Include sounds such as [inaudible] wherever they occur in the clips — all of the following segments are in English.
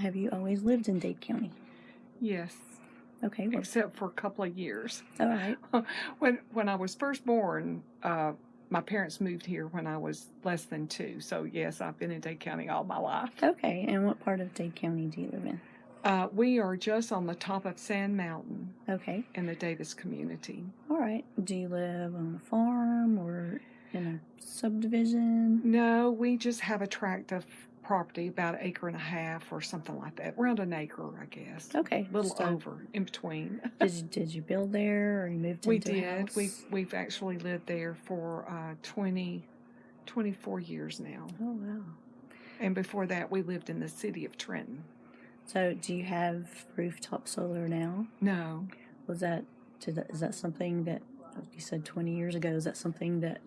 Have you always lived in Dade County? Yes, Okay, well, except for a couple of years. all right. [laughs] when when I was first born, uh, my parents moved here when I was less than two. So yes, I've been in Dade County all my life. Okay, and what part of Dade County do you live in? Uh, we are just on the top of Sand Mountain Okay, in the Davis community. all right. Do you live on a farm or in a subdivision? No, we just have a tract of property, about an acre and a half or something like that, around an acre, I guess. Okay, A little so over, in between. [laughs] Did you, did you build there or you moved We did. house? We've actually lived there for uh, 20, 24 years now, Oh wow. and before that, we lived in the city of Trenton. So do you have rooftop solar now? No, Was that, is that something that you said 20 years ago? Is that something that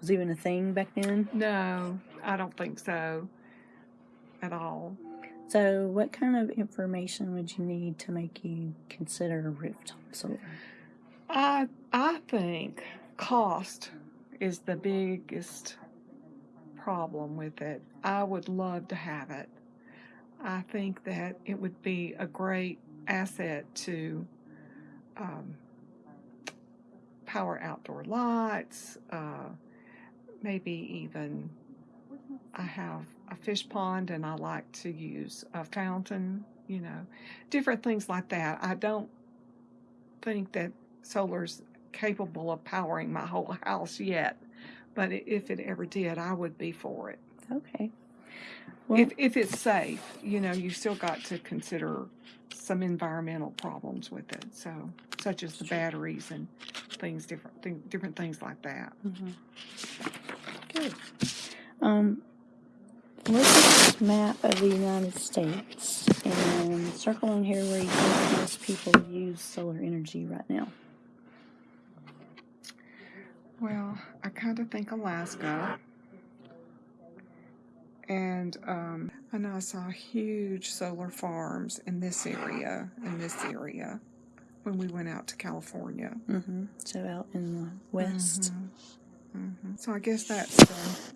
was even a thing back then? no, I don't think so, at all. So what kind of information would you need to make you consider a rooftop solar? I I think cost is the biggest problem with it. I would love to have it. I think that it would be a great asset to um, power outdoor lights, uh, maybe even I have a fish pond and I like to use a fountain, you know, different things like that. I don't think that solar's capable of powering my whole [laughs] house yet, but if it ever did, I would be for it. Okay. Well, If if it's safe, you know, you still got to consider some environmental problems with it, so such as the batteries and things different thing, different things like that. mhm. good. Um, look at this map of the United States and circle on here where you think most people use solar energy right now. Well, I kind of think Alaska. And um, I know I saw huge solar farms in this area, in this area, when we went out to California. hmm So out in the west. hmm So I guess that's uh,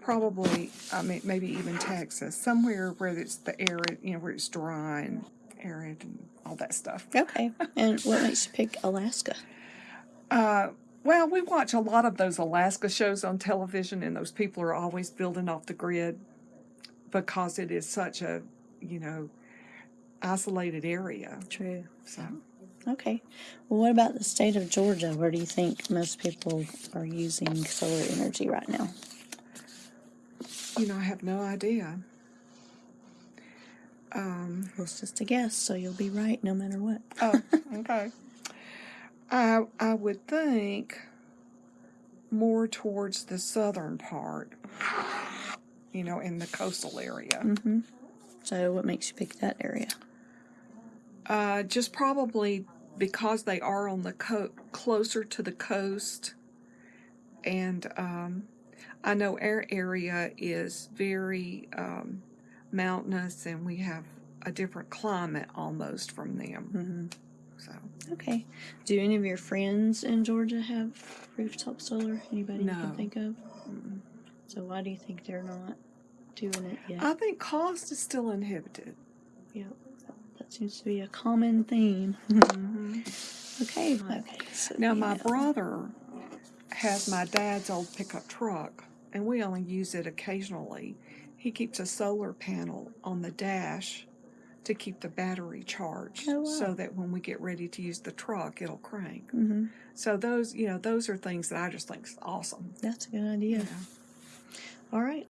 probably, I mean, maybe even Texas, somewhere where it's the arid, you know, where it's dry and arid and all that stuff. Okay. And what makes you pick Alaska? Uh, well, we watch a lot of those Alaska shows on television, and those people are always building off the grid because it is such a, you know, isolated area. True. So, Okay. Well, what about the state of Georgia? Where do you think most people are using solar energy right now? You know, I have no idea. Um, Well, it's just a guess, so you'll be right no matter what. oh, okay. [laughs] I I would think more towards the southern part, you know, in the coastal area. hmm So, what makes you pick that area? Uh, just probably because they are on the co- closer to the coast, and um, I know our area is very um, mountainous, and we have a different climate almost from them. hmm So Okay. Do any of your friends in Georgia have rooftop solar? Anybody you can think of? mm. So, why do you think they're not doing it yet? I think cost is still inhibited. yeah, that seems to be a common theme. [laughs] Okay. Okay. So Now my know. brother has my dad's old pickup truck, and we only use it occasionally. He keeps a solar panel on the dash to keep the battery charged, Oh, wow. so that when we get ready to use the truck, it'll crank. Mhm. So those, you know, those are things that I just think is awesome. That's a good idea. know. All right.